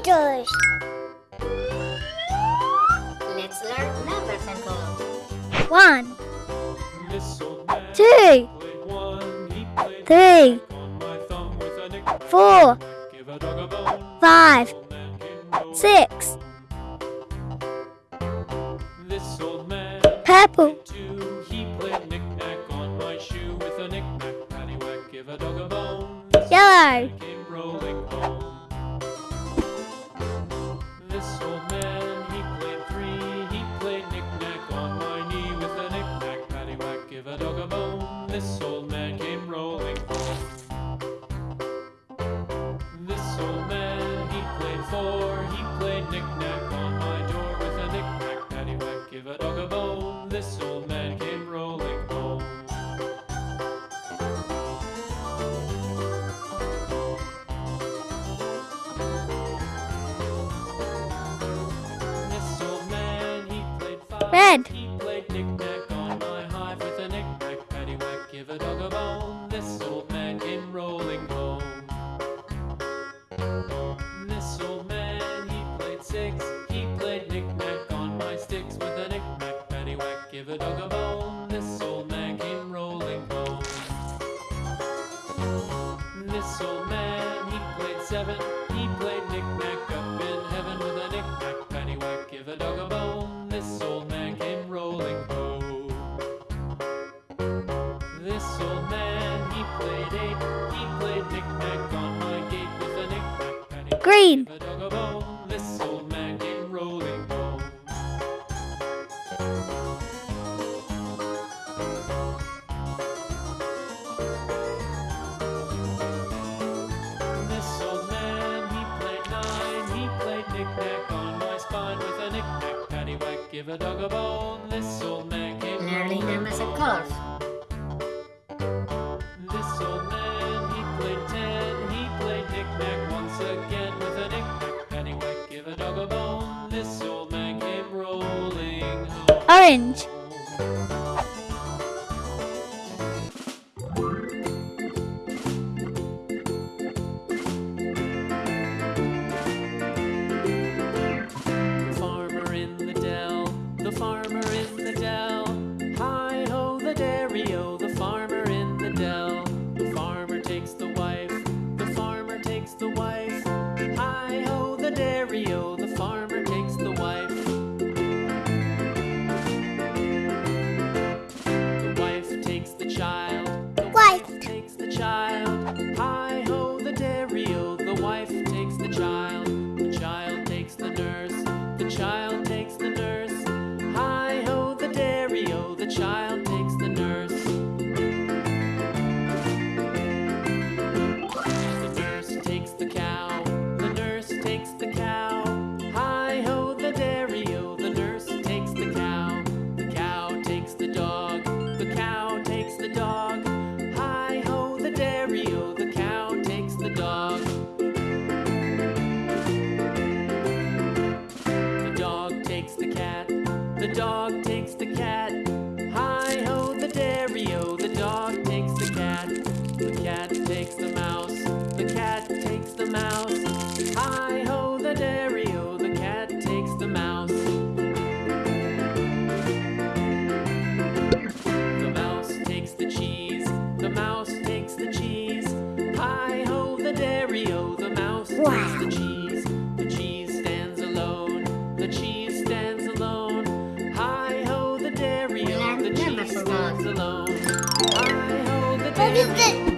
kilometers. Let's learn numbers and colors. One, This old man two. He played three, on my thumb with a nick. four, Give a dog a bone. five, Old man came rolling. six, This old man purple, two. Dog a bone. This old man came rolling home. This old man, he played four. He played knick-knack on my door with a knick-knack. Paddywhack, give a dog a bone. This old man came rolling home. Red. This old man, he played seven. He played knick-knack up in heaven with a knick-knack. Paddywhack, give a dog a bone. This old man came rolling home. This old man, he played eight. He played knick-knack on my gate with a knick-knack. Paddywhack, green, a dog a bone. This old man came Learning rolling numbers and home. colors. This old man, he played ten. He played knick-knack once again with a knick-knack. Paddywhack, give a dog a bone. This old man came rolling home. orange, child. Hi ho, the dairy o, the wife takes the child. The child takes the nurse, the child takes dog takes the cat. Hi ho, the dairy o, the dog takes the cat. The cat takes the mouse, the cat takes the mouse. Hi ho, the dairy o, the cat takes the mouse. The mouse takes the cheese, the mouse takes the cheese. Hi ho, the dairy o, the mouse Wow. takes the cheese. Stands alone. Hi ho, the what